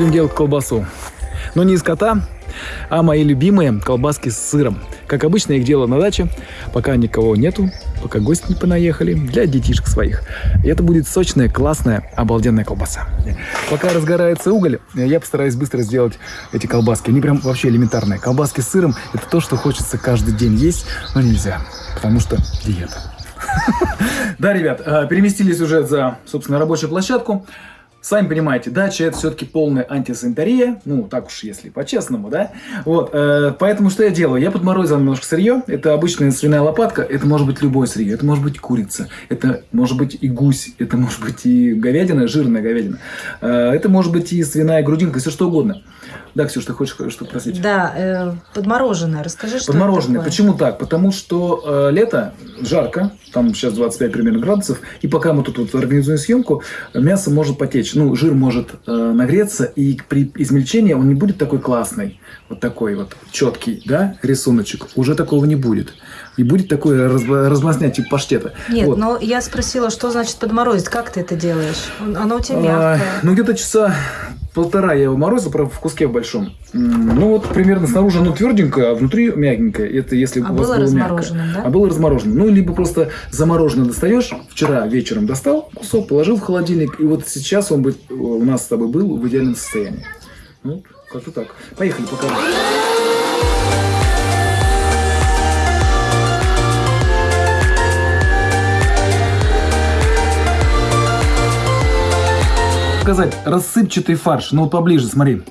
Будем делать колбасу. Но не из кота, а мои любимые колбаски с сыром. Как обычно, их делаю на даче, пока никого нету, пока гости не понаехали, для детишек своих. И это будет сочная, классная, обалденная колбаса. Пока разгорается уголь, я постараюсь быстро сделать эти колбаски. Они прям вообще элементарные. Колбаски с сыром – это то, что хочется каждый день есть, но нельзя, потому что диета. Да, ребят, э, переместились уже за, собственно, рабочую площадку. Сами понимаете, дача это все-таки полная антисанитария, ну, так уж если по-честному, да? Вот, э, поэтому что я делаю? Я подморозил немножко сырье, это обычная свиная лопатка, это может быть любое сырье, это может быть курица, это может быть и гусь, это может быть и говядина, жирная говядина, э, это может быть и свиная грудинка, все что угодно. Да, Ксюш, ты хочешь что-то спросить? Да, э, подмороженное. Расскажи, что Подмороженное. Почему так? Потому что э, лето, жарко, там сейчас 25 примерно градусов, и пока мы тут вот организуем съемку, мясо может потечь, ну, жир может э, нагреться, и при измельчении он не будет такой классный, вот такой вот четкий, да, рисуночек. Уже такого не будет. И будет такой раз, размазня типа паштета. Нет, Вот. но я спросила, что значит подморозить? Как ты это делаешь? Он- Оно у тебя А, мягкое. ну, где-то часа полтора я его морозил, правда, в куске в большом. Ну, вот примерно снаружи оно тверденькое, а внутри мягенькое. Это если А у вас было было мягкое. да? А было размороженным. Ну, либо просто замороженное достаешь, вчера вечером достал кусок, положил в холодильник, и вот сейчас он бы э, у нас с тобой был в идеальном состоянии. Ну, как-то так. Поехали, покажу. Показать рассыпчатый фарш. Ну, вот поближе, смотри.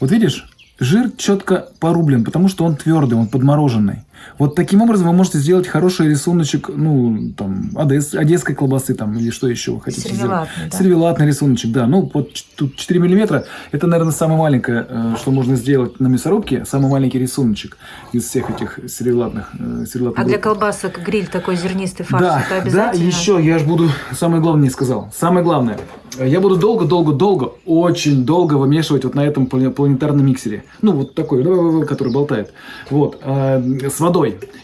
Вот видишь, жир четко порублен, потому что он твердый, он подмороженный. Вот таким образом вы можете сделать хороший рисуночек, ну, там, одесс- одесской колбасы, там, или что еще вы хотите сделать. Сервелатный, да? Сервелатный рисуночек, да. Ну, вот ч- тут 4 миллиметра. Это, наверное, самое маленькое, э, что можно сделать на мясорубке. Самый маленький рисуночек из всех этих сервелатных. э, сервелатных А для групп. колбасок гриль такой зернистый фарш, Да, это да, обязательно? еще я же буду, самое главное не сказал, самое главное, я буду долго-долго-долго, очень долго вымешивать вот на этом плане- планетарном миксере, ну вот такой, ну, который болтает, вот, э, с водой,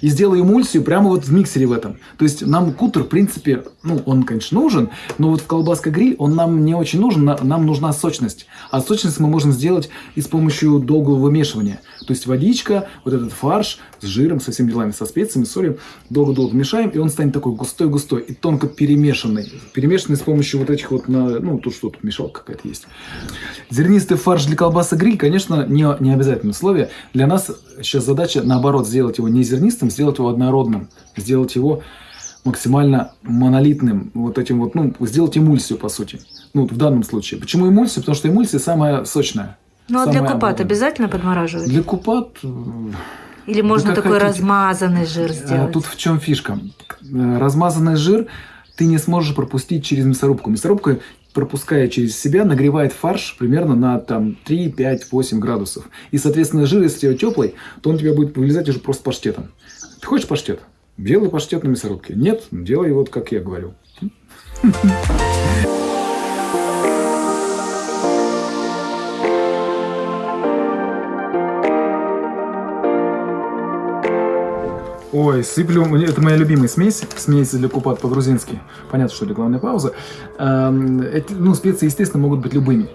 и сделаю эмульсию прямо вот в миксере в этом, то есть нам кутер, в принципе, ну он, конечно, нужен, но вот в колбаска гриль он нам не очень нужен, на- нам нужна сочность, а сочность мы можем сделать и с помощью долгого вымешивания, то есть водичка, вот этот фарш с жиром, со всеми делами, со специями, солью, долго-долго мешаем, и он станет такой густой-густой и тонко перемешанный. Перемешанный с помощью вот этих вот, на, ну, тут что, тут мешалка какая-то есть. Зернистый фарш для колбасы гриль, конечно, не, не обязательное условие. Для нас сейчас задача, наоборот, сделать его не зернистым, сделать его однородным, сделать его максимально монолитным, вот этим вот, ну, сделать эмульсию, по сути. Ну, вот в данном случае. Почему эмульсия? Потому что эмульсия самая сочная. Ну, а для купат обалденная. обязательно подмораживать? Для купат э, Или можно такой хотите. размазанный жир А, сделать? Тут в чем фишка? Э, Размазанный жир ты не сможешь пропустить через мясорубку. Мясорубка, пропуская через себя, нагревает фарш примерно на там, 3, 5, 8 градусов. И, соответственно, жир, если у теплый, то он у тебя будет вылезать уже просто паштетом. Ты хочешь паштет? Делай паштет на мясорубке. Нет? Делай вот, как я говорю. Ой, сыплю, это моя любимая смесь, смесь для купат по-грузински. Понятно, что это главная пауза. Эм, эти, ну, специи, естественно, могут быть любыми.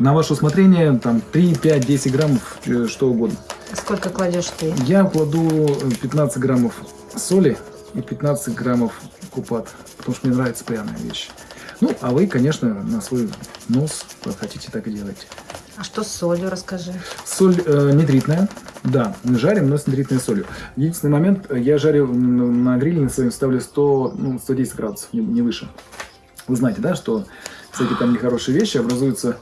На ваше усмотрение, там, 3, 5, 10 граммов, э, что угодно. Сколько кладешь ты? Я кладу э, 15 граммов соли и 15 граммов купат, потому что мне нравится пряная вещь. Ну, а вы, конечно, на свой нос, как хотите, так и делайте. А что с солью, расскажи. Соль э, нитритная. Да, жарим, но с нитритной солью. Единственный момент, я жарю на гриле на своем ставлю 100, ну, 110 градусов, не, не выше. Вы знаете, да, что всякие там нехорошие вещи образуются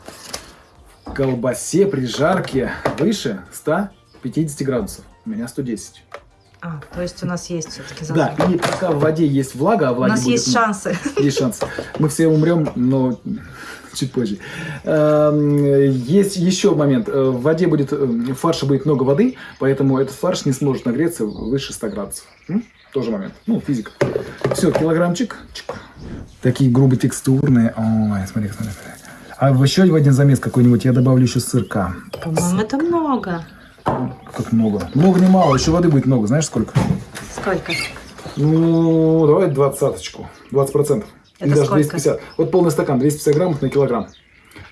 в колбасе при жарке выше 150 градусов. У меня 110. А, то есть у нас есть все-таки Да, и пока в воде есть влага, а У влаги нас будет есть шансы. есть шанс. Мы все умрем, но чуть позже. Эм, Есть еще момент. Э, В воде будет, э, в фарше будет много воды, поэтому этот фарш не сможет нагреться выше 100 градусов. Тоже момент. Ну, физика. Все, килограммчик. Чик. Такие грубо текстурные. Ой, смотри, смотри, смотри. А еще в один замес какой-нибудь я добавлю еще сырка. По-моему, это много. Как много. Много не мало, еще воды будет много. Знаешь сколько? Сколько? Ну, давай двадцаточку. 20 процентов. Или даже сколько? 250. Вот полный стакан, 250 граммов на килограмм.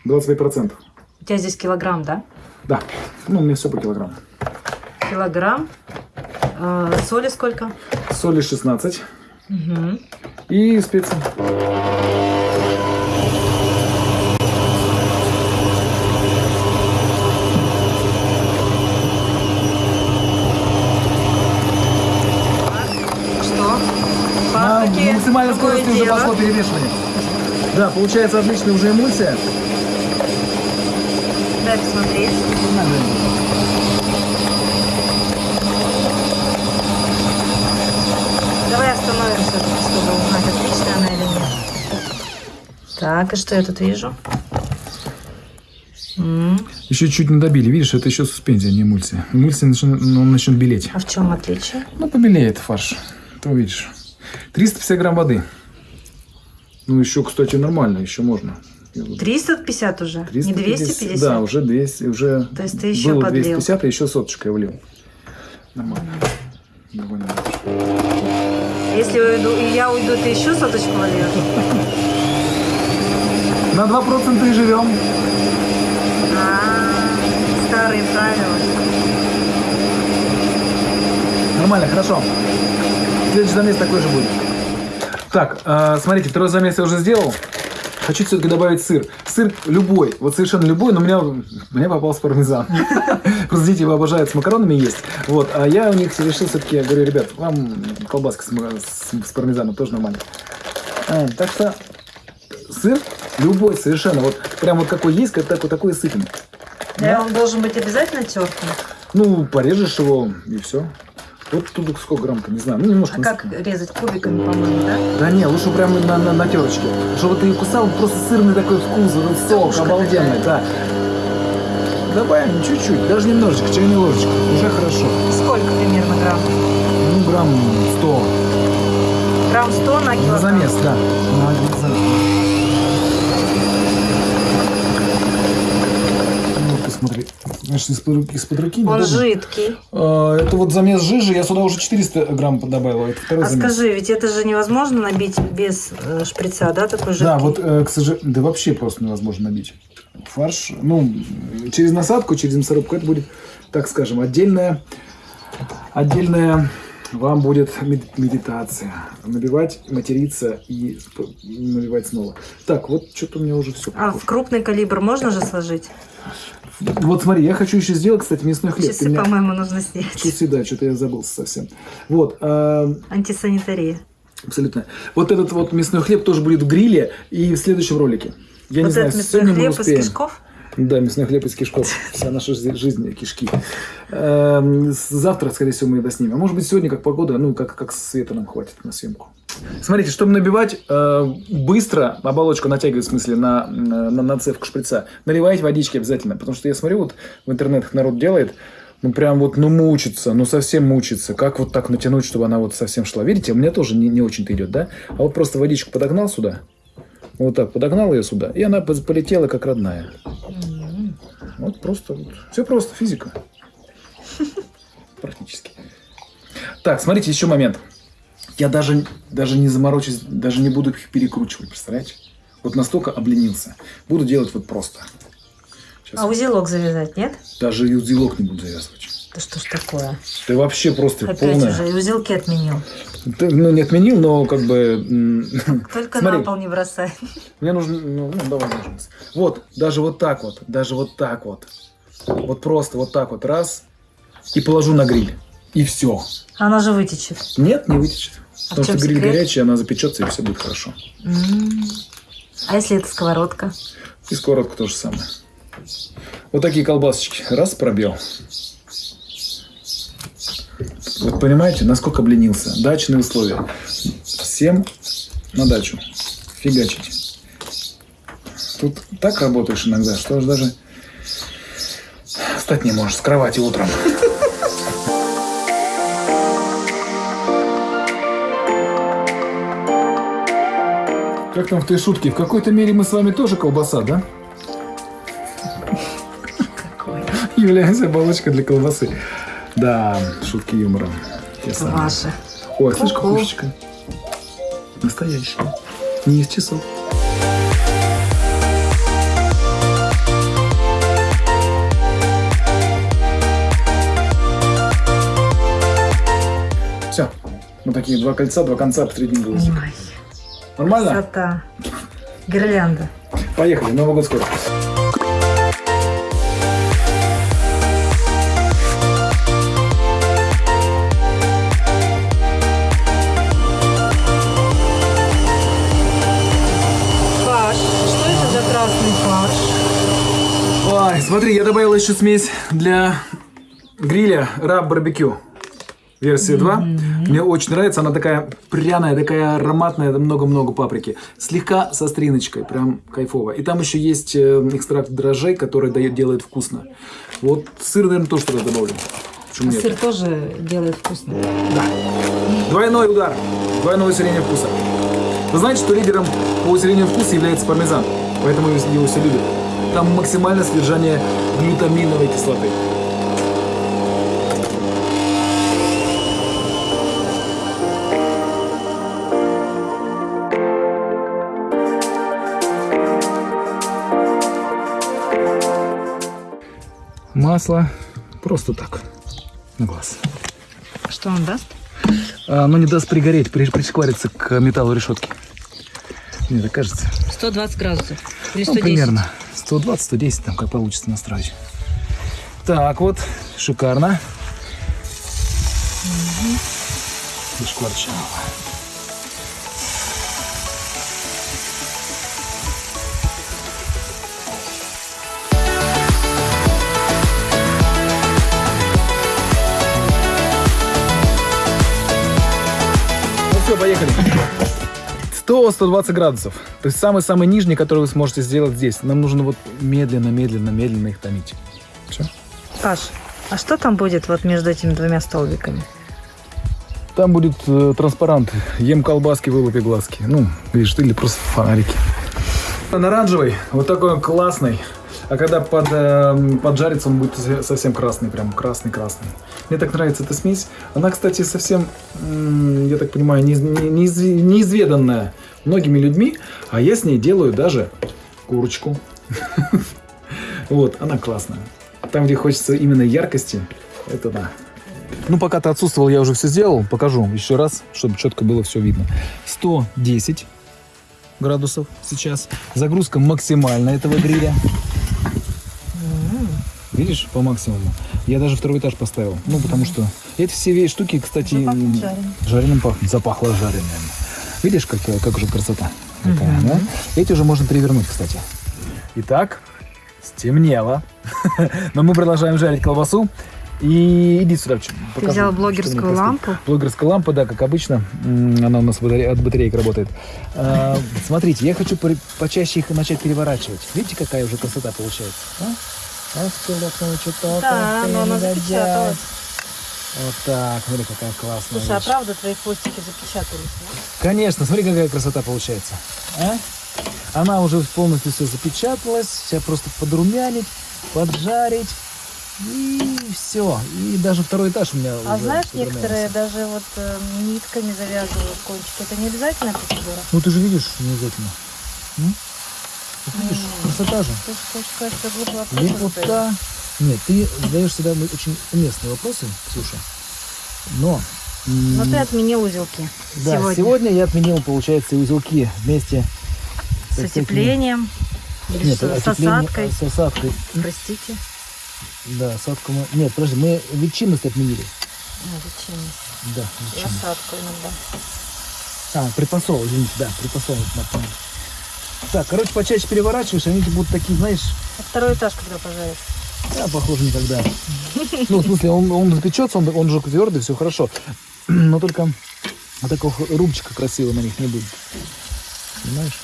25 процентов. У тебя здесь килограмм, да? Да, ну, у меня все по килограмму. Килограмм. Э, соли сколько? Соли 16 Мгм. и специи. На максимальной Какое скорости уже дело? пошло перемешивание. Да, получается отличная уже эмульсия. Дай посмотреть. Давай остановимся, чтобы узнать, отличная она или нет. Так, и что я тут вижу? Еще чуть не добили. Видишь, это еще суспензия, не эмульсия. Эмульсия начнет, ну, он начнет белеть. А в чем отличие? Ну, побелеет фарш. Ты увидишь. 350 грамм воды. Ну, еще, кстати, нормально, еще можно. 350 уже? Не 250? Да, уже 200, уже То есть ты еще было подлил. 250, а еще соточкой влил. Нормально. Довольно. Если уйду, и я уйду, ты еще соточку вольешь? На 2% и живем. А, старые правила. Нормально, хорошо. Следующий замес такой же будет. Так, э, смотрите, второй замес я уже сделал. Хочу все-таки добавить сыр. Сыр любой, вот совершенно любой, но у меня, у меня попался пармезан. Просто дети его обожают с макаронами есть. Вот, а я у них решил все-таки, говорю, ребят, вам колбаска с, с- с пармезаном тоже нормально. А, так что сыр любой совершенно, вот прям вот какой есть, как такой, такой и сытный. Да, он должен быть обязательно тертым. Ну, порежешь его и все. Вот тут сколько грамм-то, не знаю. Ну, немножко. А как резать кубиками, по-моему, да? Да не, лучше прямо на, на, на терочке. Чтобы ты кусал, просто сырный такой вкус, вот этот сок обалденный, да. Добавим чуть-чуть, даже немножечко, чайной ложечкой. Уже хорошо. Сколько примерно грамм? Ну, грамм 100. Грамм 100 на На килограмм? замес, да. На замес. Ну, ты смотри. Знаешь, из-под руки, из-под руки Он неудобно. жидкий. А, Это вот замес жижи, я сюда уже 400 грамм добавил, а это второй А замес. скажи, ведь это же невозможно набить без э, шприца, да, такой жидкий? Да, вот, э, к сожалению, да вообще просто невозможно набить. Фарш, ну, через насадку, через мясорубку, это будет, так скажем, отдельная, отдельная вам будет мед- медитация. Набивать, материться и набивать снова. Так, вот что-то у меня уже все. А в крупный калибр можно же сложить? Вот смотри, я хочу еще сделать, кстати, мясной хлеб. Часы, меня- по-моему, нужно снять. Часы, да, что-то я забылся совсем. Вот, а, Антисанитария. абсолютно. Вот этот вот мясной хлеб тоже будет в гриле и в следующем ролике. Я не вот знаю, этот мясной сегодня мы хлеб из кишков? Да, мясной хлеб из кишков. Вся наша жи- жизнь кишки. Эм, Завтра, скорее всего, мы это снимем. А может быть, сегодня, как погода, ну, как, как света нам хватит на съемку. Смотрите, чтобы набивать э, быстро, оболочку натягивать, в смысле, на, на, на нацевку шприца, наливайте водички обязательно. Потому что я смотрю, вот в интернетах народ делает, ну, прям вот, ну, мучится, ну, совсем мучится. Как вот так натянуть, чтобы она вот совсем шла? Видите, у меня тоже не, не очень-то идет, да? А вот просто водичку подогнал сюда, вот так подогнал ее сюда, и она полетела как родная. Вот просто вот. Все просто, физика. Практически. Так, смотрите, еще момент. Я даже, даже не заморочусь, даже не буду их перекручивать, представляете? Вот настолько обленился. Буду делать вот просто. Сейчас. А узелок завязать, нет? Даже и узелок не буду завязывать. Да что ж такое? Ты вообще просто Опять полная. уже и узелки отменил. Ну, не отменил, но как бы... Только Смотри. на пол не бросай. Мне нужно... Ну, ну, давай нажмись. Вот, даже вот так вот, даже вот так вот. Вот просто вот так вот, раз, и положу на гриль. И все. Она же вытечет. Нет, не вытечет. А Потому что гриль секрет? горячий, она запечется, и все будет хорошо. М. А если это сковородка? И сковородка то же самое. Вот такие колбасочки. Раз, пробел. Вот понимаете, насколько обленился. Дачные условия. Всем на дачу. Фигачить. Тут так работаешь иногда, что уж даже встать не можешь с кровати утром. Как там в той шутке? В какой-то мере мы с вами тоже колбаса, да? Какой? Являемся оболочкой для колбасы. Да, шутки юмора. Ваши. Ой, слышь, кукушечка. Настоящая. Не из часов. Все. Вот такие два кольца, два конца в среднем голосе. Нормально? Красота. Гирлянда. Поехали, Новый год скоро. Смотри, я добавил еще смесь для гриля раб барбекю. Версия 2. Мне очень нравится, она такая пряная, такая ароматная, много-много паприки. Слегка со стриночкой, прям кайфово. И там еще есть э, экстракт дрожжей, который дает, делает вкусно. Вот сыр, наверное, тоже туда добавлю. Почему нет? Сыр тоже делает вкусно. Да. Двойной удар. Двойное усиление вкуса. Вы знаете, что лидером по усилению вкуса является пармезан. Поэтому его все любят. Там максимальное содержание глютаминовой кислоты. Масло просто так, на глаз. Что он даст? А, Оно не даст пригореть, при- пришквариться к металлу решетки. Мне так кажется. 120 градусов. Или Ну, примерно 120-110, там как получится настроить. Так вот, шикарно. Пришкварчало. Ну все, поехали. 100-120 градусов. То есть самый-самый нижний, который вы сможете сделать здесь. Нам нужно вот медленно, медленно, медленно их томить. Все. Паш, а что там будет вот между этими двумя столбиками? Там будет э, транспарант. Ем колбаски, вылупи глазки. Ну, видишь, или просто фонарики. Он оранжевый, вот такой он классный. А когда под, э, поджарится, он будет со- совсем красный, прям красный-красный. Мне так нравится эта смесь. Она, кстати, совсем, я так понимаю, не- неиз- неизведанная многими людьми, а я с ней делаю даже курочку. Вот, она классная. Там, где хочется именно яркости, это да. Ну, пока ты отсутствовал, я уже все сделал. Покажу еще раз, чтобы четко было все видно. 110 градусов сейчас. Загрузка максимальная этого гриля. Видишь, по максимуму. Я даже второй этаж поставил. Ну, потому что эти все штуки, кстати, Уже жареным. жареным пахнет. Запахло жареным. Видишь, как, э, как же красота какая, да? Эти уже можно перевернуть, кстати. Итак, стемнело. Но мы продолжаем жарить колбасу. И иди сюда. покажу, взял блогерскую лампу? Блогерская лампа, да, как обычно. Она у нас от батареек работает. А, Смотрите, я хочу почаще их начать переворачивать. Видите, какая уже красота получается? А? Что-то. Да, но она запечаталась. Вот так, смотри, какая классная Слушай, а вещь. правда твои хвостики запечатались? да? Конечно, смотри, какая красота получается. А? Она уже полностью все запечаталась. Сейчас просто подрумянить, поджарить. И все. И даже второй этаж у меня А уже знаешь, некоторые даже вот э, нитками завязывают кончики. Это не обязательная процедура? Ну ты же видишь, не обязательно. М? Вот видишь, М. красота же. Ты хочешь сказать, что задаешь? Лепота. Нет, ты задаешь всегда очень уместные вопросы, Ксюша. Но... Но ты отменил узелки да, сегодня. сегодня я отменил, получается, узелки вместе С отеплением. Или Нет, с осадкой. С осадкой. Простите. Да, осадку мы... Нет, подожди, мы ветчинность отменили. Ну, ветчинность. Да, И ветчинность. осадку иногда. А, предпосол, извините, да, напомню. Так, короче, почаще переворачиваешь, они будут такие, знаешь, А второй этаж когда пожаришь? Да, похоже, никогда. Ну, в смысле, он, он запечется, он, он же твердый, все хорошо. Но только вот такого рубчика красивого на них не будет. Понимаешь?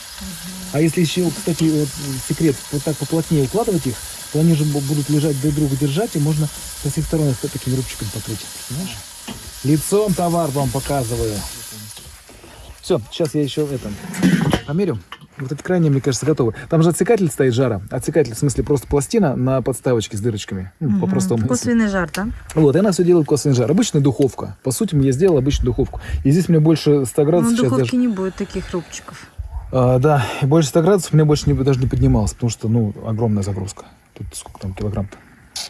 А если еще, кстати, вот, секрет, вот так поплотнее укладывать их, то они же бу- будут лежать друг друга держать, и можно со всех сторон их таким рубчиком покрыть. Понимаешь? Лицом товар вам показываю. Все, сейчас я еще это померю. Вот эти крайние, мне кажется, готовы. Там же отсекатель стоит жара. Отсекатель, в смысле, просто пластина на подставочке с дырочками. Ну, по-простому. Косвенный жар, да? Вот, и она все делает косвенный жар. Обычная духовка. По сути, я сделал обычную духовку. И здесь мне больше 100 Ну, градусов сейчас духовке даже. не будет таких рубчиков. А, да, и больше 100 градусов мне больше не, даже не поднималось, потому что, ну, огромная загрузка. Тут сколько там килограмм-то?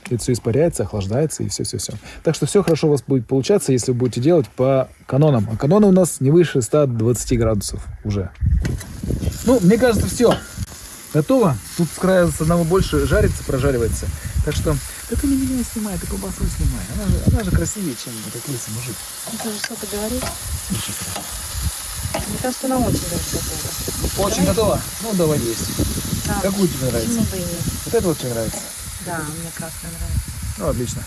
это все испаряется, охлаждается и все-все-все. Так что все хорошо у вас будет получаться, если вы будете делать по канонам. А каноны у нас не выше 120 градусов уже. Ну, мне кажется, все. Готово. Тут с края с одного больше жарится, прожаривается. Так что, да ты не меня снимай, ты колбасу снимай. Она же, она же красивее, чем этот лысый мужик. Ну, ты же что-то говоришь. Мне кажется, она очень даже готова. Очень готово? Ну, давай есть. Да. Какую тебе нравится? Почему бы и нет? Вот это вот тебе нравится? Да, мне красная нравится. Ну, отлично.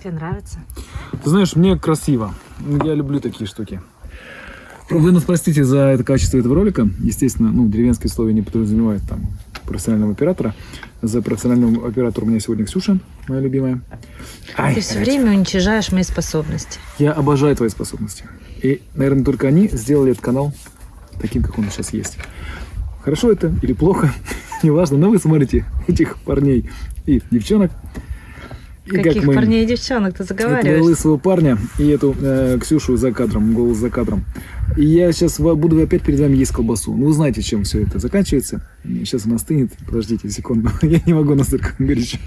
Тебе нравится? Ты знаешь, мне красиво. Я люблю такие штуки. Вы нас простите за это качество этого ролика. Естественно, ну, деревенские слова не подразумевают там профессионального оператора. За профессиональным оператором у меня сегодня Ксюша, моя любимая. Ай, Ты все опять. время уничижаешь мои способности. Я обожаю твои способности. И, наверное, только они сделали этот канал таким, как он сейчас есть. Хорошо это или плохо, неважно, но вы смотрите этих парней и девчонок. И как Каких мы- парней и девчонок ты этого заговариваешь? лысого парня и эту э, Ксюшу за кадром, голос за кадром. И я сейчас буду опять перед вами есть колбасу. Ну, вы знаете, чем все это заканчивается. Сейчас она остынет. Подождите секунду. Я не могу настолько горячо.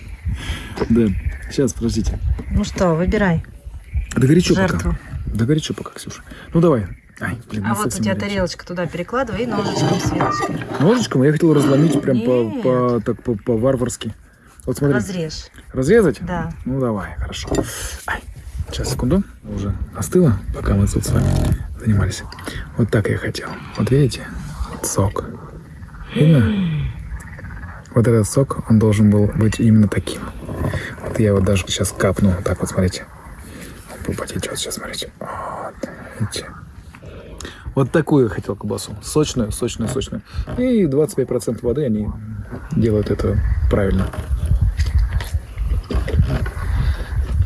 Да. Сейчас, подождите. Ну что, выбирай. Да горячо Жертву. пока. Да горячо пока, Ксюша. Ну, давай. Ай, блин, А вот у тебя тарелочка туда перекладывай и ножичком с вилочкой. Ножичком я хотел разломить прям по, по, так, по, по-варварски. Вот смотри. Разрежь. Разрезать? Да. Ну давай, хорошо. Ай, сейчас, секунду. Уже остыло, пока мы тут с вами занимались. Вот так я хотел. Вот видите? Сок. Видно? Вот этот сок, он должен был быть именно таким. Вот я вот даже сейчас капну. Вот так вот, смотрите. Он потечет сейчас, смотрите. Вот, видите? Вот такую я хотел колбасу. Сочную, сочную, сочную. И 25% воды они делают это правильно.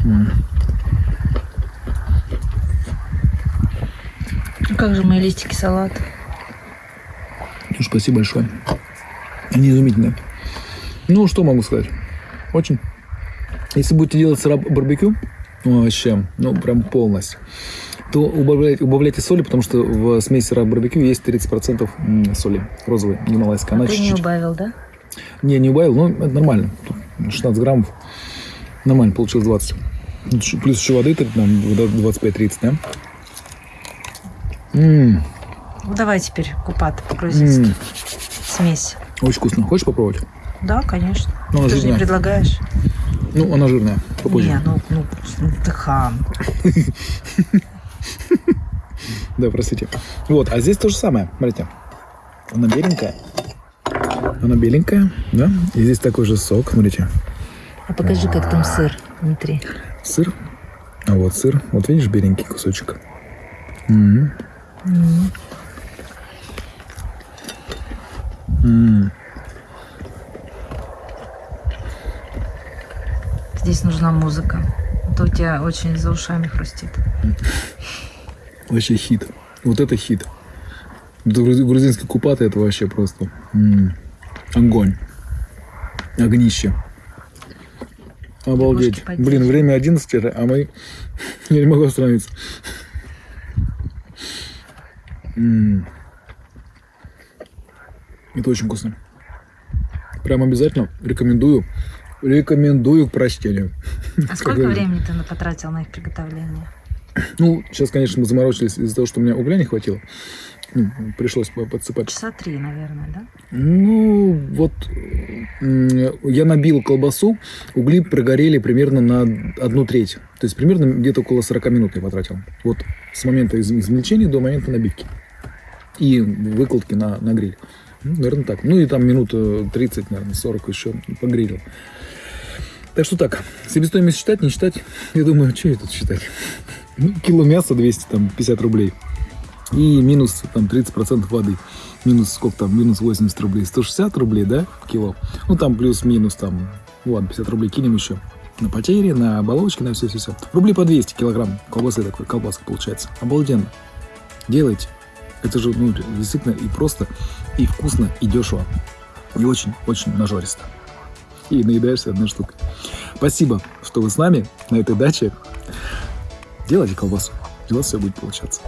Ну как же мои листики салата? Ну, спасибо большое. Они изумительные. Ну, что могу сказать? Очень. Если будете делать барбекю, ну, вообще, ну, прям полностью, то убавляйте, убавляйте соли, потому что в смеси сыраб барбекю есть 30% м, соли розовой, гималайской. Она Ты не чуть-чуть. убавил, да? Не, не убавил, но это нормально. Тут 16 граммов. Нормально, получилось 20. Ну, чуть- Плюс еще воды, там, 25-30, да? М, Ну давай теперь купат по-грузински. м, Смесь. Очень вкусно. Хочешь попробовать? Да, конечно. Ну, она ты же не предлагаешь. Ну, она жирная. Попозже. Не, ну, ну, ты хам. Да, простите. Вот, а здесь то же самое. Смотрите. Она беленькая. Она беленькая, да? И здесь такой же сок, смотрите. А покажи, как там сыр внутри. Сыр. А вот сыр. Вот видишь, беленький кусочек. М. М. Здесь нужна музыка. А то у тебя очень за ушами хрустит. Вообще хит. Вот это хит. Грузинский купаты это вообще просто м, огонь. Огнище. Обалдеть. Блин, время 11, уже, а мы... Я не могу остановиться. М. Это очень вкусно. Прям обязательно рекомендую. Рекомендую к прочтению. А сколько времени ты потратил на их приготовление? Ну, сейчас, конечно, мы заморочились из-за того, что у меня угля не хватило. Ну, пришлось по- подсыпать. Часа три, наверное, да? Ну, вот я набил колбасу, угли прогорели примерно на одну треть. То есть примерно где-то около 40 минут я потратил. Вот с момента из- измельчения до момента набивки. И выкладки на, на гриль. Ну, наверное, так. Ну и там минут э, 30, наверное, 40 еще погрелил. Так что так, себестоимость считать, не считать, я думаю, что это тут считать? Ну, кило мяса 250 рублей. И минус там 30% воды. Минус сколько там? Минус 80 рублей. 160 рублей, да, кило? Ну, там плюс-минус там, ладно, 50 рублей кинем еще. На потери, на оболочки, на все-все-все. Рублей по 200 килограмм колбасы такой, колбаска получается. Обалденно. Делайте. Это же, ну, действительно и просто, и вкусно, и дешево. И очень-очень нажористо. И наедаешься одной штукой. Спасибо, что вы с нами на этой даче. Делайте колбасу, у вас все будет получаться.